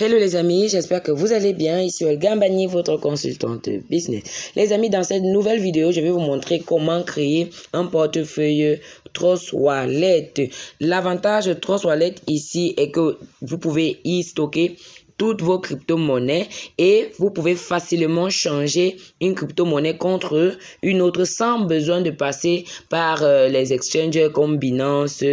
Hello les amis, j'espère que vous allez bien. Ici Olga Mbani, votre consultante business. Les amis, dans cette nouvelle vidéo, je vais vous montrer comment créer un portefeuille Trust Wallet. L'avantage de Trust Wallet ici est que vous pouvez y stocker toutes vos crypto-monnaies et vous pouvez facilement changer une crypto-monnaie contre une autre sans besoin de passer par euh, les exchanges comme Binance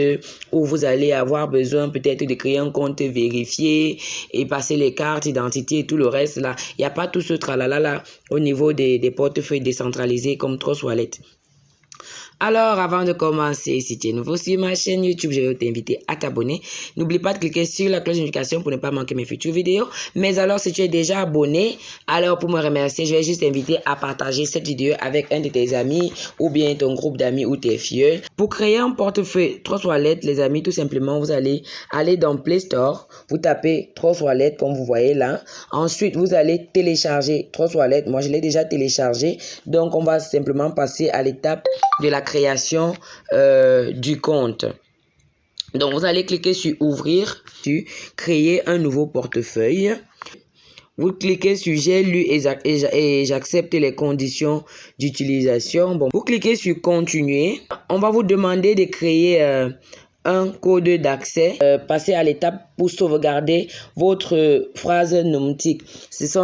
où vous allez avoir besoin peut-être de créer un compte vérifié et passer les cartes d'identité et tout le reste là. Il n'y a pas tout ce tralala là au niveau des, portefeuilles décentralisés comme Trust Wallet. Alors, avant de commencer, si tu es nouveau sur ma chaîne YouTube, je vais t'inviter à t'abonner. N'oublie pas de cliquer sur la cloche de notification pour ne pas manquer mes futures vidéos. Mais alors, si tu es déjà abonné, alors pour me remercier, je vais juste t'inviter à partager cette vidéo avec un de tes amis ou bien ton groupe d'amis ou tes filles. Pour créer un portefeuille trois toilettes, les amis, tout simplement, vous allez aller dans Play Store, vous tapez trois toilettes comme vous voyez là. Ensuite, vous allez télécharger trois toilettes. Moi, je l'ai déjà téléchargé. Donc, on va simplement passer à l'étape de la création euh, du compte. Donc, vous allez cliquer sur ouvrir, créer un nouveau portefeuille. Vous cliquez sur j'ai lu et j'accepte les conditions d'utilisation. Bon, vous cliquez sur continuer. On va vous demander de créer euh, un code d'accès. Euh, passez à l'étape pour sauvegarder votre phrase nomatique. C'est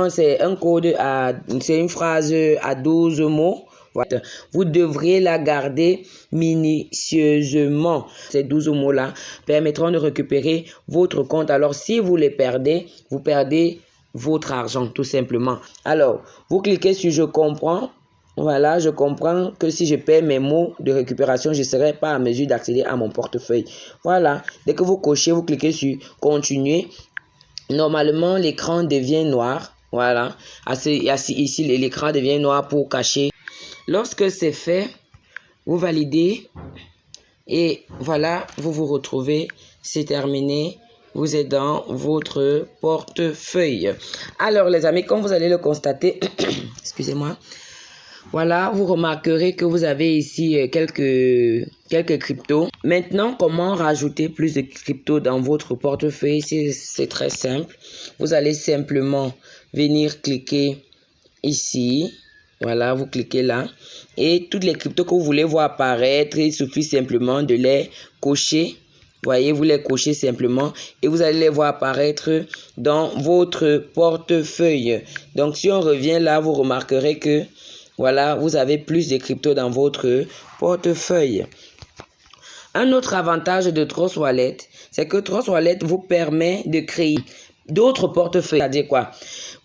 un code à, c'est une phrase à 12 mots. Vous devrez la garder minutieusement. Ces 12 mots-là permettront de récupérer votre compte. Alors, si vous les perdez, vous perdez votre argent, tout simplement. Alors, vous cliquez sur « Je comprends ». Voilà, je comprends que si je perds mes mots de récupération, je ne serai pas à mesure d'accéder à mon portefeuille. Voilà, dès que vous cochez, vous cliquez sur « Continuer ». Normalement, l'écran devient noir. Voilà, ici, l'écran devient noir pour cacher Lorsque c'est fait, vous validez et voilà, vous vous retrouvez, c'est terminé. Vous êtes dans votre portefeuille. Alors les amis, comme vous allez le constater, excusez-moi, voilà, vous remarquerez que vous avez ici euh, quelques, quelques cryptos. Maintenant, comment rajouter plus de cryptos dans votre portefeuille? C'est très simple. Vous allez simplement venir cliquer ici voilà, vous cliquez là. Et toutes les cryptos que vous voulez voir apparaître, il suffit simplement de les cocher. Voyez, vous les cochez simplement et vous allez les voir apparaître dans votre portefeuille. Donc, si on revient là, vous remarquerez que, voilà, vous avez plus de cryptos dans votre portefeuille. Un autre avantage de Trust Wallet, c'est que Trust Wallet vous permet de créer d'autres portefeuilles. C'est-à-dire quoi?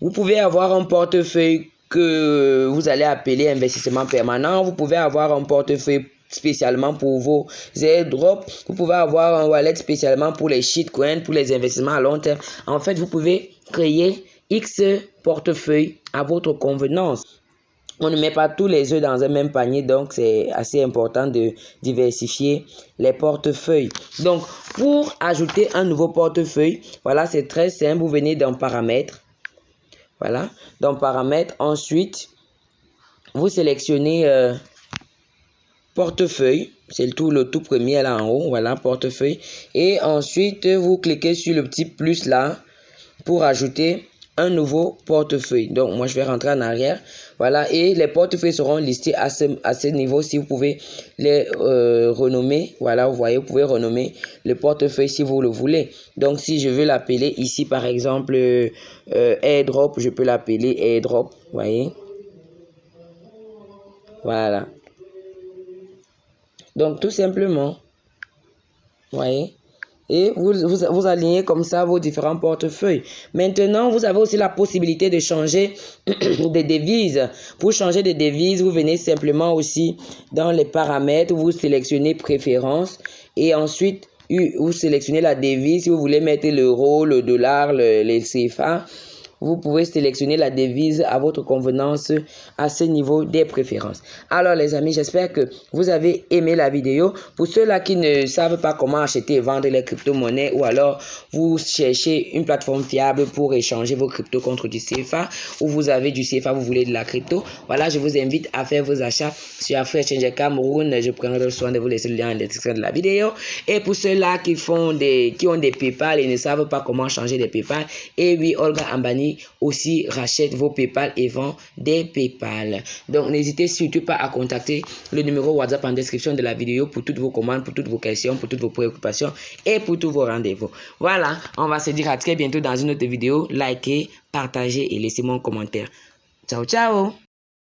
Vous pouvez avoir un portefeuille que vous allez appeler investissement permanent. Vous pouvez avoir un portefeuille spécialement pour vos airdrops. Vous pouvez avoir un wallet spécialement pour les shitcoins, pour les investissements à long terme. En fait, vous pouvez créer X portefeuille à votre convenance. On ne met pas tous les œufs dans un même panier, donc c'est assez important de diversifier les portefeuilles. Donc, pour ajouter un nouveau portefeuille, voilà, c'est très simple. Vous venez dans paramètres voilà. Dans paramètres, ensuite, vous sélectionnez euh, portefeuille. C'est tout, le tout premier là en haut. Voilà, portefeuille. Et ensuite, vous cliquez sur le petit plus là pour ajouter un nouveau portefeuille. Donc, moi, je vais rentrer en arrière. Voilà, et les portefeuilles seront listés à ce, à ce niveau si vous pouvez les euh, renommer. Voilà, vous voyez, vous pouvez renommer le portefeuille si vous le voulez. Donc, si je veux l'appeler ici, par exemple, euh, airdrop, je peux l'appeler airdrop. Voyez. Voilà. Donc, tout simplement, voyez et vous, vous, alignez comme ça vos différents portefeuilles. Maintenant, vous avez aussi la possibilité de changer des devises. Pour changer de devises, vous venez simplement aussi dans les paramètres, vous sélectionnez préférences et ensuite vous sélectionnez la devise si vous voulez mettre l'euro, le dollar, le, les CFA. Vous pouvez sélectionner la devise à votre convenance à ce niveau des préférences. Alors les amis, j'espère que vous avez aimé la vidéo. Pour ceux-là qui ne savent pas comment acheter et vendre les crypto-monnaies ou alors vous cherchez une plateforme fiable pour échanger vos cryptos contre du CFA ou vous avez du CFA, vous voulez de la crypto, voilà, je vous invite à faire vos achats sur Changer Cameroun. Je prendrai soin de vous laisser le lien en description de la vidéo. Et pour ceux-là qui font des, qui ont des PayPal et ne savent pas comment changer des PayPal, et oui, Olga Ambani aussi rachète vos PayPal et vend des PayPal. Donc, n'hésitez surtout pas à contacter le numéro WhatsApp en description de la vidéo pour toutes vos commandes, pour toutes vos questions, pour toutes vos préoccupations et pour tous vos rendez-vous. Voilà, on va se dire à très bientôt dans une autre vidéo. Likez, partagez et laissez-moi un commentaire. Ciao, ciao